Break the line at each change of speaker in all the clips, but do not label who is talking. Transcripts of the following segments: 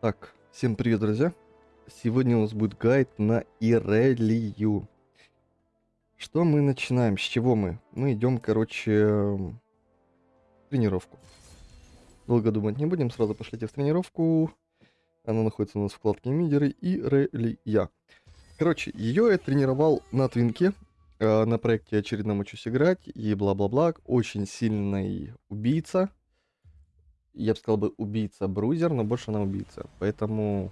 Так, всем привет, друзья! Сегодня у нас будет гайд на Ирелию. Что мы начинаем? С чего мы? Мы идем, короче, тренировку. Долго думать не будем, сразу пошлите в тренировку. Она находится у нас в вкладке Мидеры Ирелия. Короче, ее я тренировал на Твинке, э, на проекте очередном учусь играть и бла-бла-бла. Очень сильный убийца я бы сказал бы, убийца-брузер, но больше она убийца. Поэтому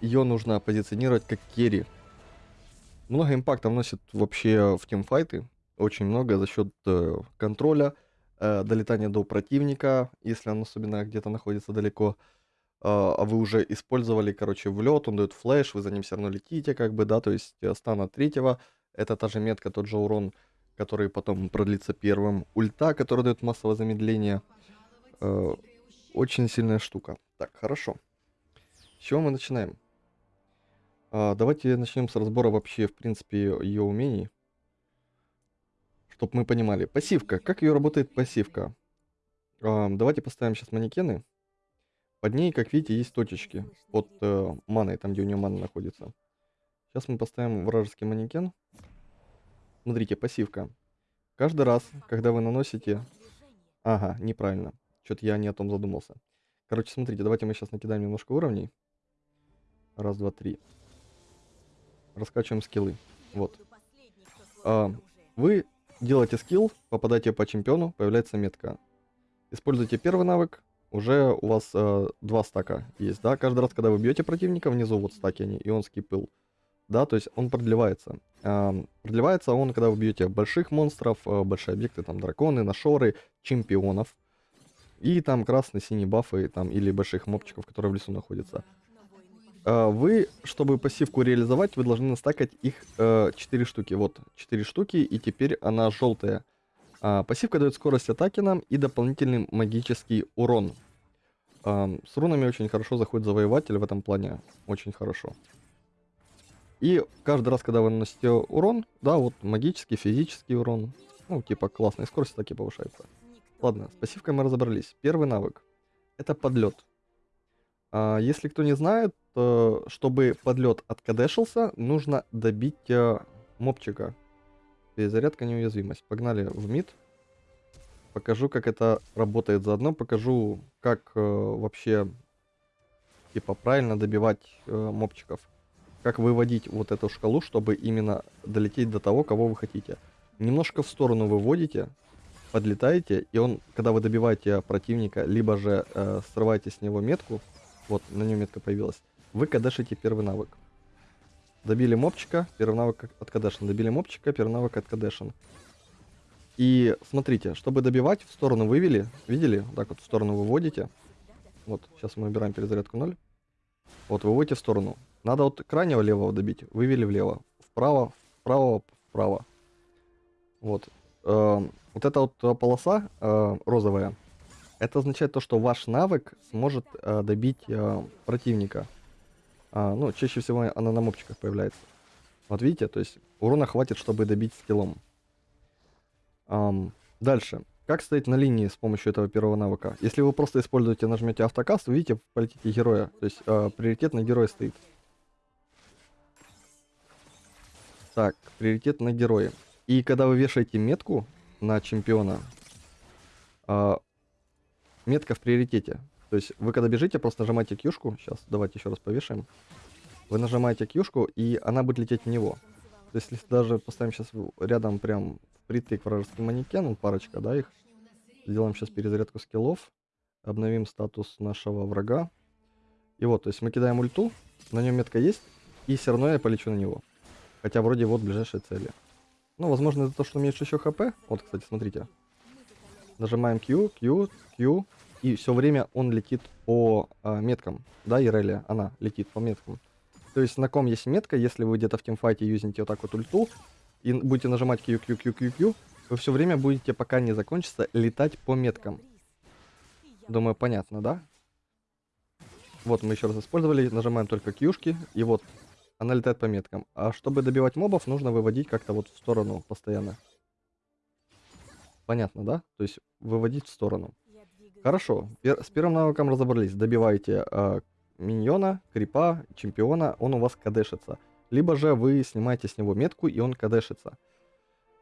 ее нужно позиционировать как керри. Много импакта вносит вообще в тимфайты. Очень много за счет э, контроля, э, долетания до противника, если он особенно где-то находится далеко. Э, а вы уже использовали, короче, влет, он дает флеш, вы за ним все равно летите, как бы, да, то есть э, стана третьего, это та же метка, тот же урон, который потом продлится первым. Ульта, который дает массовое замедление. Э, очень сильная штука. Так, хорошо. С чего мы начинаем? А, давайте начнем с разбора вообще, в принципе, ее умений. Чтобы мы понимали. Пассивка. Как ее работает пассивка? А, давайте поставим сейчас манекены. Под ней, как видите, есть точечки. Под э, маной, там, где у нее мана находится. Сейчас мы поставим вражеский манекен. Смотрите, пассивка. Каждый раз, когда вы наносите... Ага, неправильно. Что-то я не о том задумался. Короче, смотрите, давайте мы сейчас накидаем немножко уровней. Раз, два, три. Раскачиваем скиллы. Вот. А, вы делаете скилл, попадаете по чемпиону, появляется метка. Используйте первый навык, уже у вас э, два стака есть, да? Каждый раз, когда вы бьете противника, внизу вот стаки они, ионский пыл. Да, то есть он продлевается. Э, продлевается он, когда вы бьете больших монстров, э, большие объекты, там драконы, нашоры, чемпионов. И там красный-синий бафы там, или больших мопчиков, которые в лесу находятся. А, вы, чтобы пассивку реализовать, вы должны настакать их э, 4 штуки. Вот, 4 штуки, и теперь она желтая. А, пассивка дает скорость атаки нам и дополнительный магический урон. А, с рунами очень хорошо заходит завоеватель в этом плане. Очень хорошо. И каждый раз, когда вы наносите урон, да, вот магический, физический урон, ну, типа классная скорость атаки повышается. Ладно, с пассивкой мы разобрались. Первый навык. Это подлет. А, если кто не знает, то, чтобы подлет откадешился, нужно добить а, мопчика. Перезарядка неуязвимость. Погнали в мид. Покажу, как это работает заодно. Покажу, как э, вообще типа правильно добивать э, мопчиков. Как выводить вот эту шкалу, чтобы именно долететь до того, кого вы хотите. Немножко в сторону выводите, подлетаете, и он, когда вы добиваете противника, либо же э, срываете с него метку, вот, на нем метка появилась, вы кадешите первый навык. Добили мопчика, первый навык от кадешен. Добили мопчика, первый навык от кадешен. И смотрите, чтобы добивать, в сторону вывели, видели? Так вот, в сторону выводите. Вот, сейчас мы убираем перезарядку 0. Вот, выводите в сторону. Надо вот крайнего левого добить, вывели влево. Вправо, вправо, вправо. Вот. Эм, вот эта вот э, полоса э, розовая, это означает то, что ваш навык сможет э, добить э, противника. А, ну, чаще всего она на мопчиках появляется. Вот видите, то есть урона хватит, чтобы добить скиллом. Эм, дальше. Как стоять на линии с помощью этого первого навыка? Если вы просто используете, нажмете автокаст, вы видите, полетите героя. То есть э, приоритет на героя стоит. Так, приоритет на героя. И когда вы вешаете метку, на чемпиона. А, метка в приоритете. То есть вы когда бежите, просто нажимаете кьюшку. Сейчас давайте еще раз повешаем. Вы нажимаете кьюшку, и она будет лететь в него. То есть если даже поставим сейчас рядом прям впритык вражеский манекен, он парочка, да, их. Сделаем сейчас перезарядку скиллов. Обновим статус нашего врага. И вот, то есть мы кидаем ульту, на нем метка есть, и все равно я полечу на него. Хотя вроде вот ближайшие цели. Ну, возможно, из-за того, что меньше еще хп. Вот, кстати, смотрите. Нажимаем Q, Q, Q. И все время он летит по э, меткам. Да, Ирелия, она летит по меткам. То есть на ком есть метка, если вы где-то в тимфайте юзните вот так вот ульту, и будете нажимать Q, Q, Q, Q, Q, вы все время будете, пока не закончится, летать по меткам. Думаю, понятно, да? Вот мы еще раз использовали, нажимаем только Q-шки, и вот она летает по меткам. А чтобы добивать мобов, нужно выводить как-то вот в сторону постоянно. Понятно, да? То есть выводить в сторону. Хорошо. С первым навыком разобрались. Добиваете э, миньона, крипа, чемпиона, он у вас кадешится. Либо же вы снимаете с него метку, и он кадешится.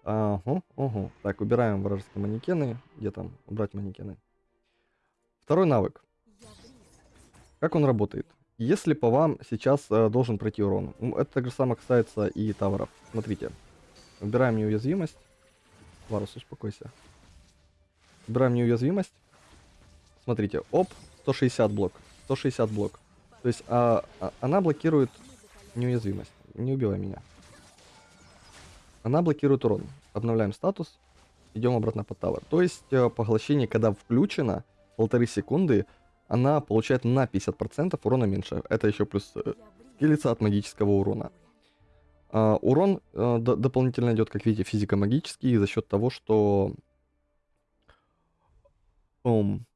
Ага, ага. Так, убираем вражеские манекены. Где там убрать манекены? Второй навык. Как он работает? Если по вам сейчас э, должен пройти урон, это так же самое касается и тавров. Смотрите, убираем неуязвимость. Варус, успокойся. Убираем неуязвимость. Смотрите, оп, 160 блок. 160 блок. То есть а, а- она блокирует неуязвимость. Не убивай меня. Она блокирует урон. Обновляем статус. Идем обратно под тавер. То есть э, поглощение, когда включено, полторы секунды, она получает на 50% урона меньше. Это еще плюс э, от магического урона. А, урон э, дополнительно идет, как видите, физико-магический за счет того, что ум,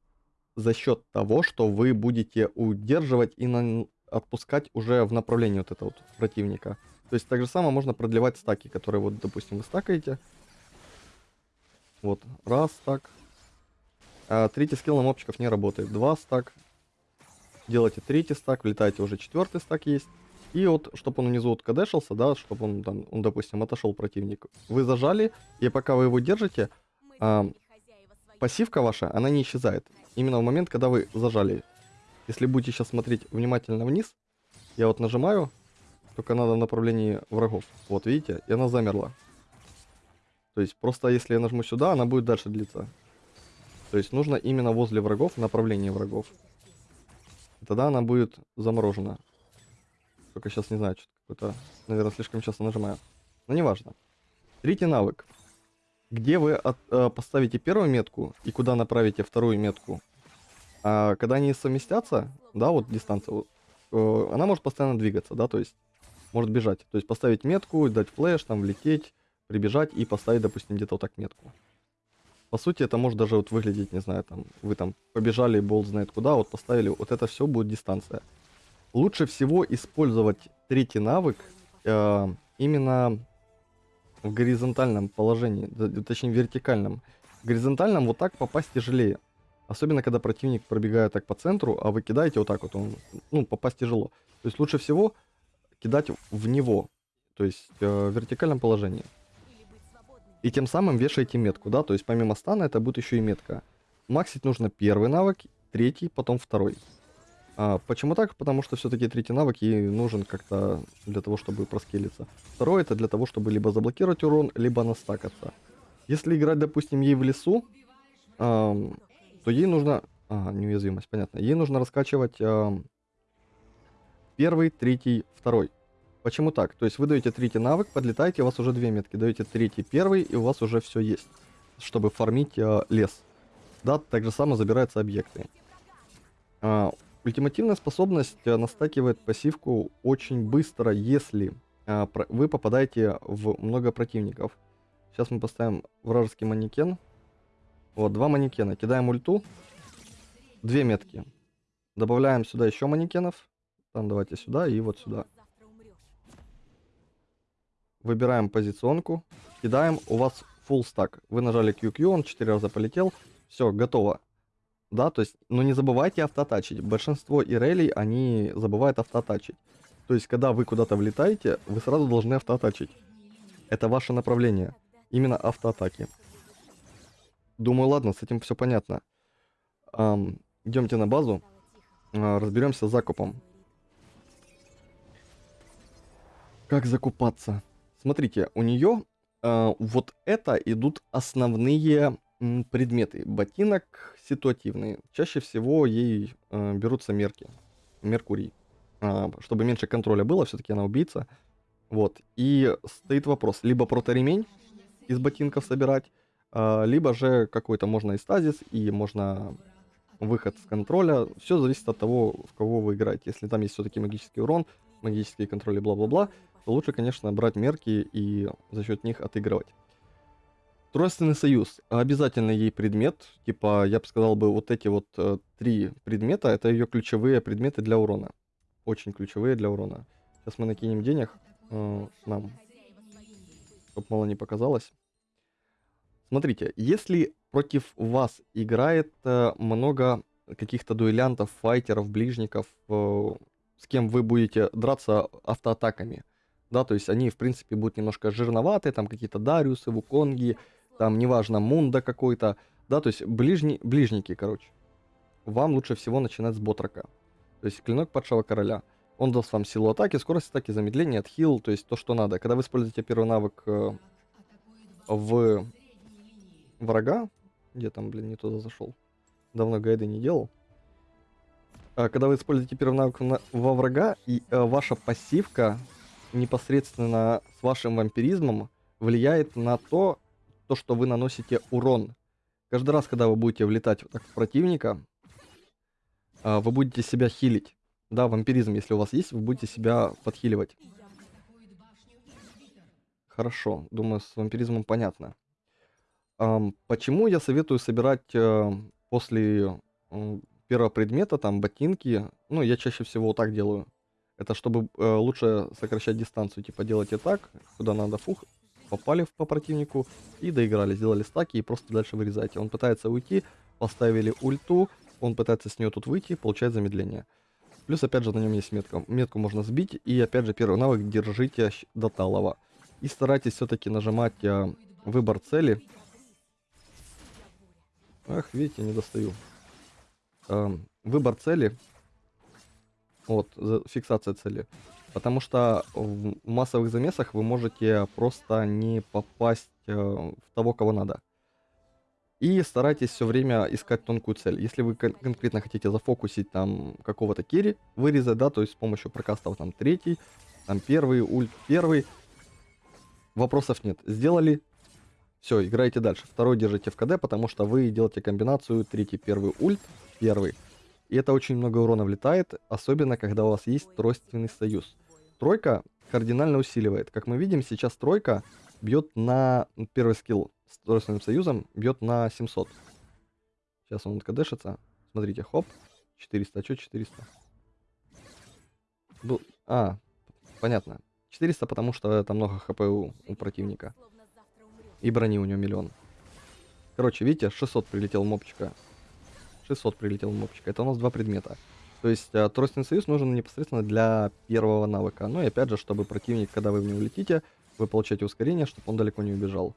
за счет того, что вы будете удерживать и на- отпускать уже в направлении вот этого вот противника. То есть так же самое можно продлевать стаки, которые вот, допустим, вы стакаете. Вот, раз стак. А, третий скилл на мопчиков не работает. Два стак. Делаете третий стак, влетаете уже четвертый стак есть. И вот, чтобы он внизу вот кадешился, да, чтобы он там, он, допустим, отошел противник. Вы зажали, и пока вы его держите, а, пассивка ваша, она не исчезает. Именно в момент, когда вы зажали. Если будете сейчас смотреть внимательно вниз, я вот нажимаю, только надо в направлении врагов. Вот, видите? И она замерла. То есть, просто если я нажму сюда, она будет дальше длиться. То есть, нужно именно возле врагов, в направлении врагов. Тогда она будет заморожена. Только сейчас не знаю, что какой-то, наверное, слишком часто нажимаю. Но неважно. Третий навык. Где вы от- э, поставите первую метку и куда направите вторую метку. А когда они совместятся, да, вот дистанция, э, она может постоянно двигаться, да, то есть может бежать. То есть поставить метку, дать флеш, там влететь, прибежать и поставить, допустим, где-то вот так метку. По сути, это может даже вот выглядеть, не знаю, там, вы там побежали, болт знает куда, вот поставили, вот это все будет дистанция. Лучше всего использовать третий навык э, именно в горизонтальном положении, точнее вертикальном. В горизонтальном вот так попасть тяжелее. Особенно, когда противник пробегает так по центру, а вы кидаете вот так вот, он, ну, попасть тяжело. То есть лучше всего кидать в него, то есть э, в вертикальном положении. И тем самым вешаете метку, да, то есть помимо стана это будет еще и метка. Максить нужно первый навык, третий, потом второй. А, почему так? Потому что все-таки третий навык ей нужен как-то для того, чтобы проскелиться. Второй это для того, чтобы либо заблокировать урон, либо настакаться. Если играть, допустим, ей в лесу, ам, то ей нужно... Ага, неуязвимость, понятно. Ей нужно раскачивать ам, первый, третий, второй. Почему так? То есть вы даете третий навык, подлетаете, у вас уже две метки, даете третий, первый, и у вас уже все есть, чтобы фармить а, лес. Да, так же само забираются объекты. А, ультимативная способность а, настакивает пассивку очень быстро, если а, про- вы попадаете в много противников. Сейчас мы поставим вражеский манекен. Вот, два манекена. Кидаем ульту. Две метки. Добавляем сюда еще манекенов. Там давайте сюда и вот сюда. Выбираем позиционку. Кидаем. У вас full стак. Вы нажали QQ, он 4 раза полетел. Все, готово. Да, то есть, но не забывайте автотачить. Большинство ирелей, они забывают автотачить. То есть, когда вы куда-то влетаете, вы сразу должны автоатачить. Это ваше направление. Именно автоатаки. Думаю, ладно, с этим все понятно. Ам, идемте на базу, а, разберемся с закупом. Как закупаться? Смотрите, у нее вот это идут основные предметы. Ботинок ситуативный. Чаще всего ей э, берутся мерки. Меркурий. А, чтобы меньше контроля было, все-таки она убийца. Вот. И стоит вопрос, либо проторемень из ботинков собирать, а, либо же какой-то можно и стазис, и можно выход с контроля. Все зависит от того, в кого вы играете. Если там есть все-таки магический урон, магические контроли, бла-бла-бла, лучше, конечно, брать мерки и за счет них отыгрывать. Тройственный союз. Обязательно ей предмет. Типа, я бы сказал бы, вот эти вот э, три предмета, это ее ключевые предметы для урона. Очень ключевые для урона. Сейчас мы накинем денег э, нам, чтобы мало не показалось. Смотрите, если против вас играет э, много каких-то дуэлянтов, файтеров, ближников, э, с кем вы будете драться автоатаками. Да, то есть они, в принципе, будут немножко жирноватые, там какие-то Дариусы, Вуконги, там, неважно, Мунда какой-то, да, то есть ближни, ближники, короче. Вам лучше всего начинать с Ботрака. То есть клинок падшего короля. Он даст вам силу атаки, скорость атаки, замедление, отхил, то есть то, что надо. Когда вы используете первый навык э, в врага, где там, блин, не туда зашел, давно гайды не делал. А, когда вы используете первый навык на, во врага, и э, ваша пассивка непосредственно с вашим вампиризмом влияет на то, то, что вы наносите урон. Каждый раз, когда вы будете влетать вот так в противника, э, вы будете себя хилить. Да, вампиризм, если у вас есть, вы будете себя подхиливать. Хорошо, думаю, с вампиризмом понятно. Почему я советую собирать э, после первого предмета, там, ботинки? Ну, я чаще всего так делаю. Это чтобы э, лучше сокращать дистанцию. Типа делайте так, куда надо, фух, попали по противнику и доиграли. Сделали стаки и просто дальше вырезаете. Он пытается уйти, поставили ульту, он пытается с нее тут выйти, получает замедление. Плюс, опять же, на нем есть метка. Метку можно сбить. И, опять же, первый навык держите до талого. И старайтесь все-таки нажимать э, выбор цели. Ах, видите, не достаю. Э, выбор цели. Вот, фиксация цели. Потому что в массовых замесах вы можете просто не попасть э, в того, кого надо. И старайтесь все время искать тонкую цель. Если вы кон конкретно хотите зафокусить там какого-то керри, вырезать, да, то есть с помощью прокастов там третий, там первый, ульт первый, вопросов нет. Сделали, все, играете дальше. Второй держите в КД, потому что вы делаете комбинацию третий, первый ульт, первый. И это очень много урона влетает, особенно когда у вас есть тройственный союз. Тройка кардинально усиливает. Как мы видим, сейчас тройка бьет на первый скилл с тройственным союзом, бьет на 700. Сейчас он КДшится. Смотрите, хоп, 400, а что 400? Ну, а, понятно. 400, потому что это много хп у, у противника. И брони у него миллион. Короче, видите, 600 прилетел мопчика. 600 прилетел мопчика. Это у нас два предмета. То есть э, тройственный союз нужен непосредственно для первого навыка. Ну и опять же, чтобы противник, когда вы в него летите, вы получаете ускорение, чтобы он далеко не убежал.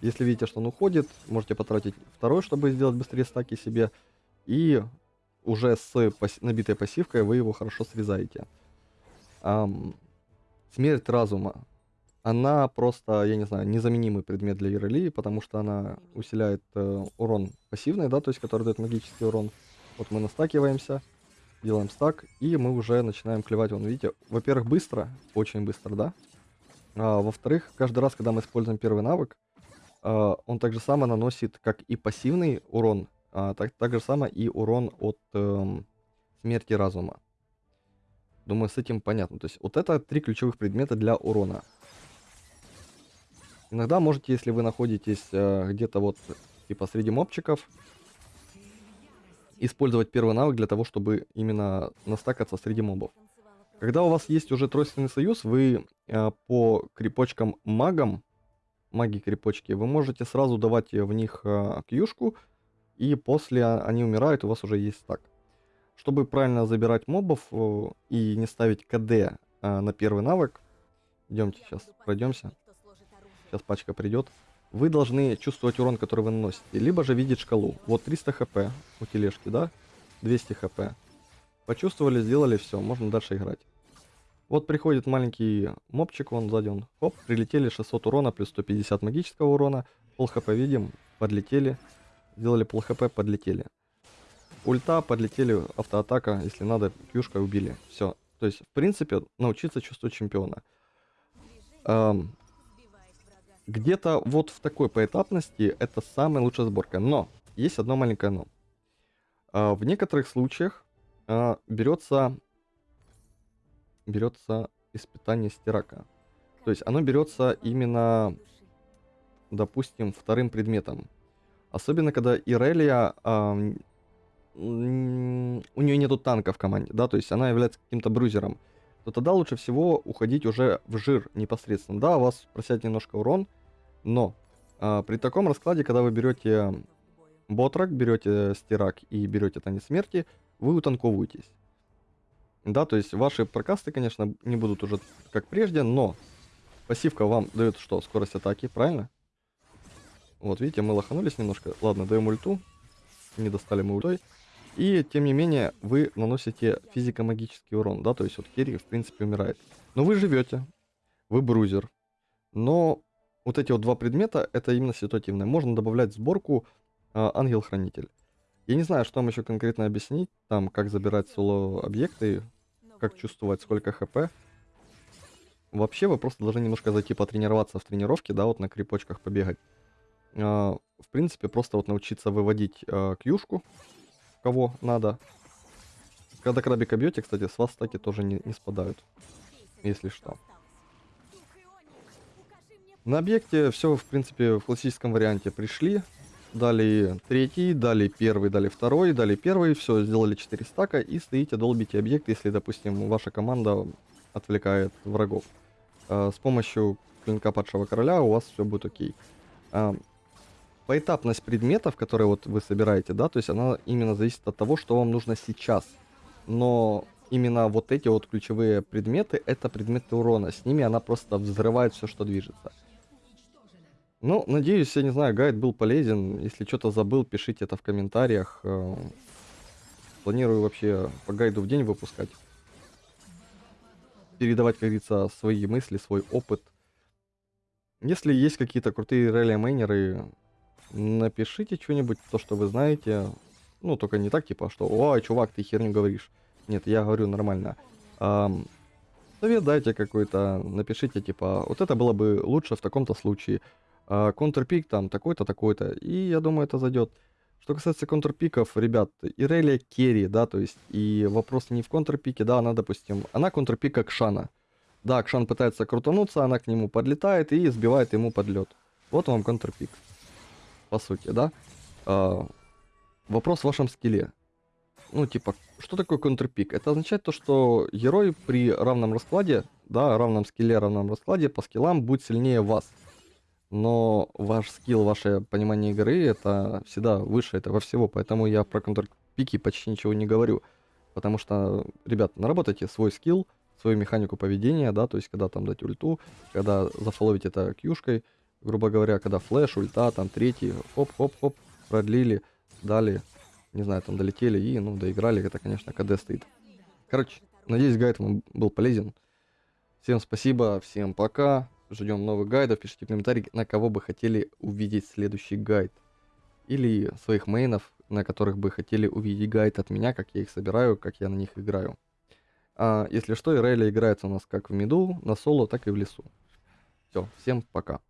Если видите, что он уходит, можете потратить второй, чтобы сделать быстрее стаки себе. И уже с пас набитой пассивкой вы его хорошо срезаете. Ам, смерть разума. Она просто, я не знаю, незаменимый предмет для Ирелии, потому что она усиляет э, урон пассивный, да, то есть который дает магический урон. Вот мы настакиваемся, делаем стак, и мы уже начинаем клевать. Вон, видите, во-первых, быстро, очень быстро, да. А, во-вторых, каждый раз, когда мы используем первый навык, а, он также само наносит как и пассивный урон, а, так, так же само и урон от эм, смерти разума. Думаю, с этим понятно. То есть вот это три ключевых предмета для урона. Иногда можете, если вы находитесь э, где-то вот типа среди мобчиков, использовать первый навык для того, чтобы именно настакаться среди мобов. Когда у вас есть уже тройственный союз, вы э, по крепочкам магам, маги-крепочки, вы можете сразу давать в них э, кьюшку, и после они умирают, у вас уже есть стак. Чтобы правильно забирать мобов э, и не ставить КД э, на первый навык, идемте сейчас пройдемся. Сейчас пачка придет. Вы должны чувствовать урон, который вы наносите, либо же видеть шкалу. Вот 300 хп у тележки, да? 200 хп. Почувствовали, сделали, все, можно дальше играть. Вот приходит маленький мобчик, вон сзади он, хоп, прилетели 600 урона, плюс 150 магического урона, пол хп видим, подлетели, сделали пол хп, подлетели. Ульта, подлетели, автоатака, если надо, пьюшка убили. Все. То есть, в принципе, научиться чувствовать чемпиона. Эм, Где-то вот в такой поэтапности это самая лучшая сборка. Но, есть одно маленькое но. Э, в некоторых случаях э, берется берется испытание стирака. То есть оно берется именно, допустим, вторым предметом. Особенно, когда Ирелия, э, у нее нету танка в команде, да, то есть она является каким-то брузером, то тогда лучше всего уходить уже в жир непосредственно. Да, у вас просядет немножко урон, но э, при таком раскладе, когда вы берете ботрак, берете стирак и берете танец смерти, вы утанковываетесь. Да, то есть ваши прокасты, конечно, не будут уже как прежде, но пассивка вам дает что? Скорость атаки, правильно? Вот, видите, мы лоханулись немножко. Ладно, даем ульту. Не достали мы ультой. И, тем не менее, вы наносите физико-магический урон, да, то есть вот Керри, в принципе, умирает. Но вы живете, вы брузер. Но вот эти вот два предмета, это именно ситуативное. Можно добавлять в сборку э, Ангел-Хранитель. Я не знаю, что вам еще конкретно объяснить, там, как забирать соло-объекты, как чувствовать, сколько хп. Вообще, вы просто должны немножко зайти потренироваться в тренировке, да, вот на крепочках побегать. Э, в принципе, просто вот научиться выводить э, кьюшку, кого надо. Когда крабика бьете, кстати, с вас стаки тоже не, не спадают, если что. На объекте все, в принципе, в классическом варианте пришли. Дали третий, дали первый, дали второй, дали первый. Все, сделали 4 стака и стоите, долбите объект, если, допустим, ваша команда отвлекает врагов. А, с помощью клинка падшего короля у вас все будет окей. Поэтапность предметов, которые вот вы собираете, да, то есть она именно зависит от того, что вам нужно сейчас. Но именно вот эти вот ключевые предметы, это предметы урона. С ними она просто взрывает все, что движется. Ну, надеюсь, я не знаю, гайд был полезен. Если что-то забыл, пишите это в комментариях. Э, планирую вообще по гайду в день выпускать. Передавать, как говорится, свои мысли, свой опыт. Если есть какие-то крутые релли-мейнеры, напишите что-нибудь, то, что вы знаете. Ну, только не так, типа, что «Ой, чувак, ты херню говоришь». Нет, я говорю нормально. Эм, совет дайте какой-то, напишите, типа, вот это было бы лучше в таком-то случае а, контрпик там такой-то, такой-то, и я думаю, это зайдет. Что касается контрпиков, ребят, Ирелия керри, да, то есть, и вопрос не в контрпике, да, она, допустим, она контрпика Кшана. Да, Кшан пытается крутануться, она к нему подлетает и сбивает ему подлет. Вот вам контрпик, по сути, да. А, вопрос в вашем скилле. Ну, типа, что такое контрпик? Это означает то, что герой при равном раскладе, да, равном скилле, равном раскладе, по скиллам будет сильнее вас но ваш скилл, ваше понимание игры, это всегда выше этого всего, поэтому я про контрпики почти ничего не говорю. Потому что, ребят, наработайте свой скилл, свою механику поведения, да, то есть когда там дать ульту, когда зафоловить это кьюшкой, грубо говоря, когда флеш, ульта, там третий, хоп-хоп-хоп, продлили, дали, не знаю, там долетели и, ну, доиграли, это, конечно, КД стоит. Короче, надеюсь, гайд вам был полезен. Всем спасибо, всем пока. Ждем новых гайдов. Пишите комментарии, на кого бы хотели увидеть следующий гайд. Или своих мейнов, на которых бы хотели увидеть гайд от меня, как я их собираю, как я на них играю. А, если что, Ирейля играется у нас как в миду, на соло, так и в лесу. Все, всем пока.